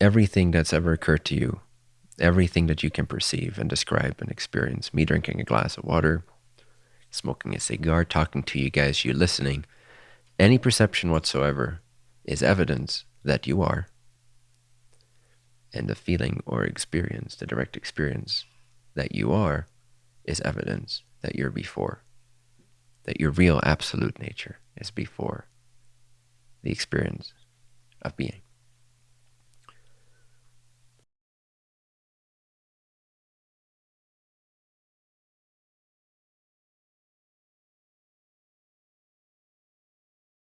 everything that's ever occurred to you, everything that you can perceive and describe and experience, me drinking a glass of water, smoking a cigar, talking to you guys, you listening, any perception whatsoever is evidence that you are. And the feeling or experience, the direct experience that you are, is evidence that you're before, that your real absolute nature is before the experience of being.